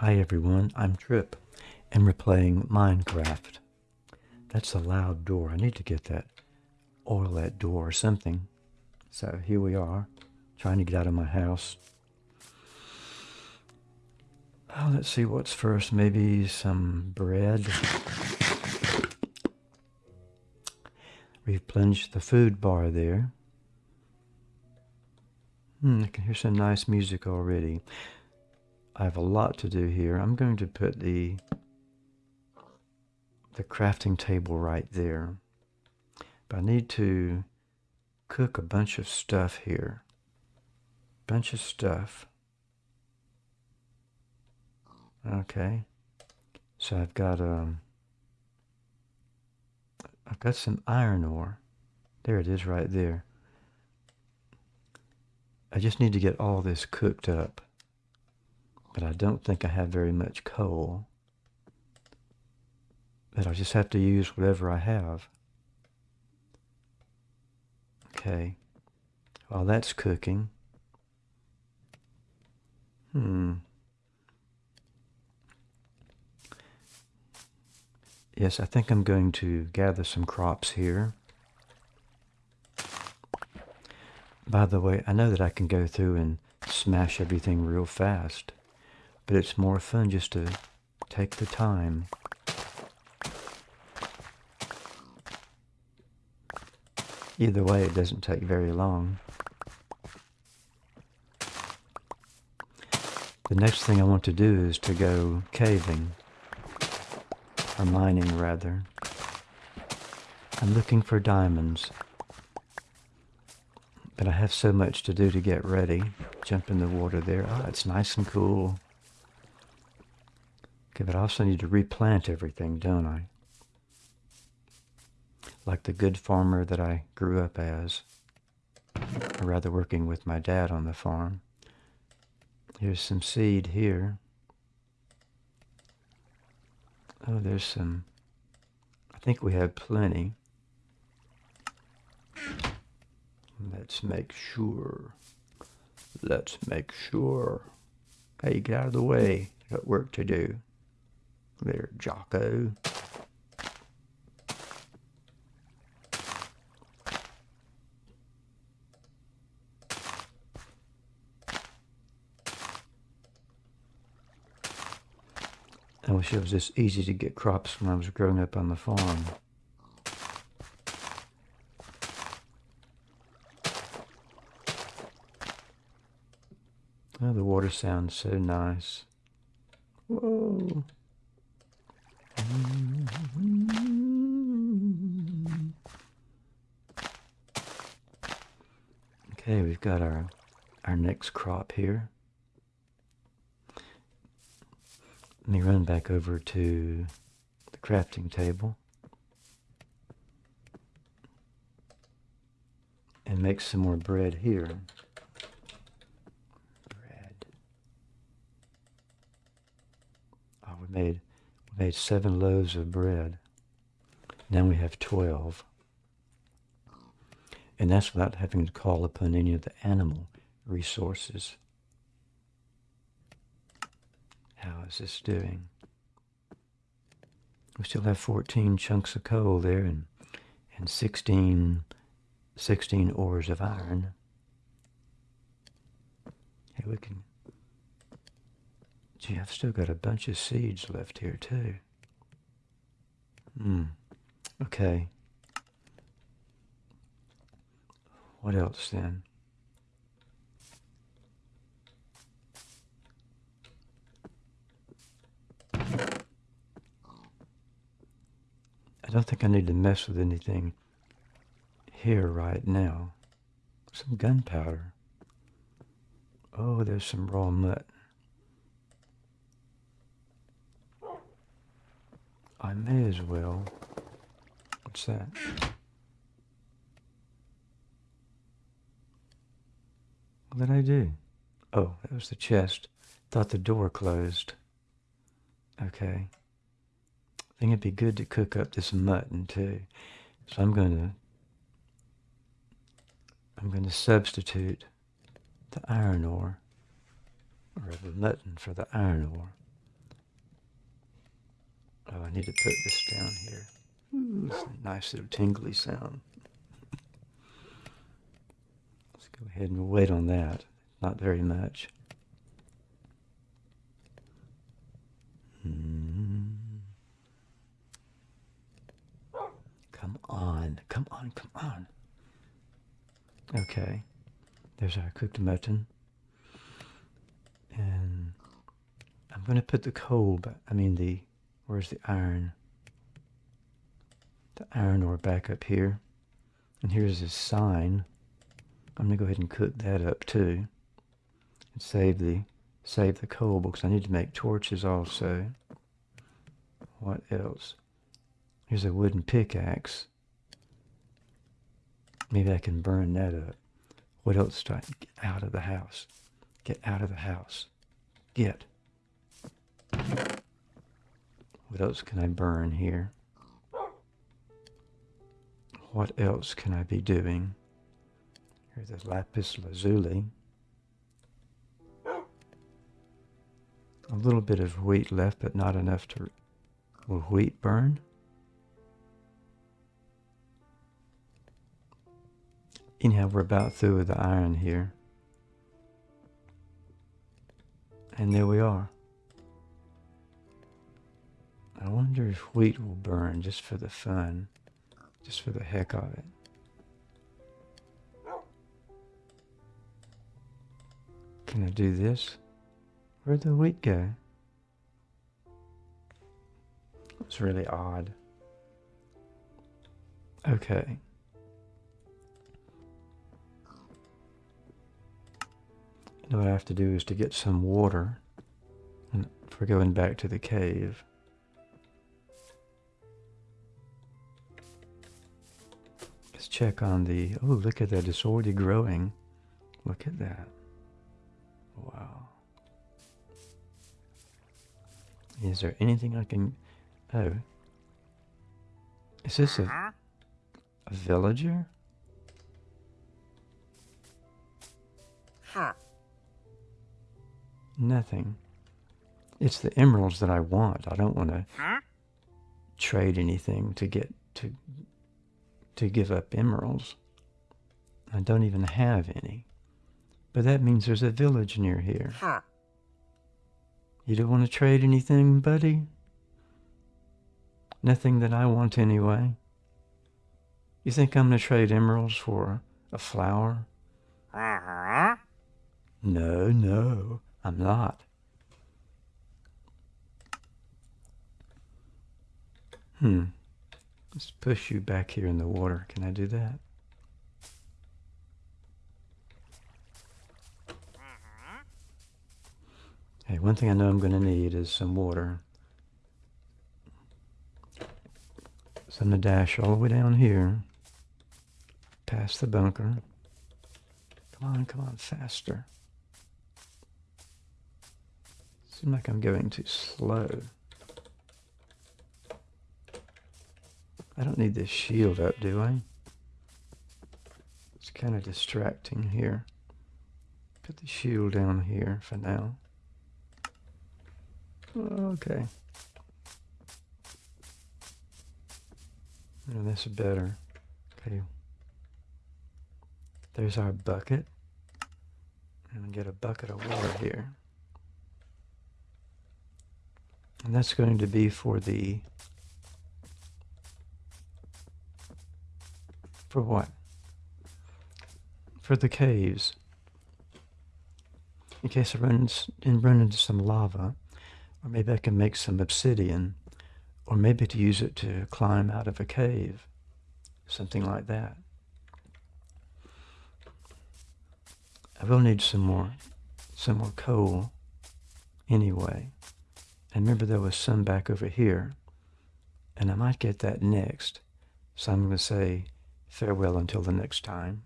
Hi everyone, I'm Trip, and we're playing Minecraft. That's a loud door. I need to get that, oil that door or something. So here we are, trying to get out of my house. Oh, let's see what's first. Maybe some bread. Replenish the food bar there. Hmm, I can hear some nice music already. I have a lot to do here. I'm going to put the the crafting table right there. But I need to cook a bunch of stuff here. Bunch of stuff. Okay. So I've got um I've got some iron ore. There it is right there. I just need to get all this cooked up. But I don't think I have very much coal. But I'll just have to use whatever I have. Okay. While that's cooking. Hmm. Yes, I think I'm going to gather some crops here. By the way, I know that I can go through and smash everything real fast, but it's more fun just to take the time. Either way, it doesn't take very long. The next thing I want to do is to go caving, or mining rather. I'm looking for diamonds. But I have so much to do to get ready. Jump in the water there. Oh, it's nice and cool. Okay, but I also need to replant everything, don't I? Like the good farmer that I grew up as. Or rather working with my dad on the farm. Here's some seed here. Oh, there's some... I think we have plenty. Let's make sure. Let's make sure. Hey, get out of the way. Got work to do. There, Jocko. I wish it was this easy to get crops when I was growing up on the farm. Oh, the water sounds so nice. Whoa. Okay, we've got our our next crop here. Let me run back over to the crafting table and make some more bread here. made oh, we made seven loaves of bread. Now we have twelve. And that's without having to call upon any of the animal resources. How is this doing? We still have 14 chunks of coal there and, and 16, 16 ores of iron. Hey, we can Gee, I've still got a bunch of seeds left here too. Hmm. Okay. What else then? I don't think I need to mess with anything here right now. Some gunpowder. Oh, there's some raw mutt. I may as well. What's that? What did I do? Oh, that was the chest. Thought the door closed. Okay. I think it'd be good to cook up this mutton too. So I'm going to I'm going to substitute the iron ore or the mutton for the iron ore. Oh, I need to put this down here. Ooh, a nice little tingly sound. Let's go ahead and wait on that. Not very much. Mm. Come on, come on, come on. Okay, there's our cooked mutton. And I'm going to put the coal, but I mean the, where's the iron? The iron ore back up here. And here's his sign. I'm going to go ahead and cook that up too. And save the, save the coal because I need to make torches also. What else? Here's a wooden pickaxe. Maybe I can burn that up. What else do I get out of the house? Get out of the house. Get. What else can I burn here? What else can I be doing? Here's the lapis lazuli. A little bit of wheat left, but not enough to... Will wheat burn? Anyhow, we're about through with the iron here. And there we are. I wonder if wheat will burn just for the fun, just for the heck of it. Can I do this? Where'd the wheat go? It's really odd. Okay. Now what I have to do is to get some water and for going back to the cave. Check on the, oh look at that, it's already growing. Look at that. Wow. Is there anything I can, oh. Is this a, a villager? Huh. Nothing. It's the emeralds that I want. I don't want to huh? trade anything to get to to give up emeralds. I don't even have any. But that means there's a village near here. Huh. You don't want to trade anything, buddy? Nothing that I want anyway. You think I'm going to trade emeralds for a flower? Uh -huh. No, no. I'm not. Hmm. Let's push you back here in the water. Can I do that? Hey, one thing I know I'm going to need is some water. So I'm going to dash all the way down here, past the bunker. Come on, come on, faster. Seems like I'm going too slow. I don't need this shield up, do I? It's kind of distracting here. Put the shield down here for now. Okay. And that's better. Okay. There's our bucket. And get a bucket of water here. And that's going to be for the, for what? For the caves. In case I run, in, run into some lava, or maybe I can make some obsidian, or maybe to use it to climb out of a cave, something like that. I will need some more, some more coal anyway. And remember there was some back over here. And I might get that next. So I'm going to say farewell until the next time.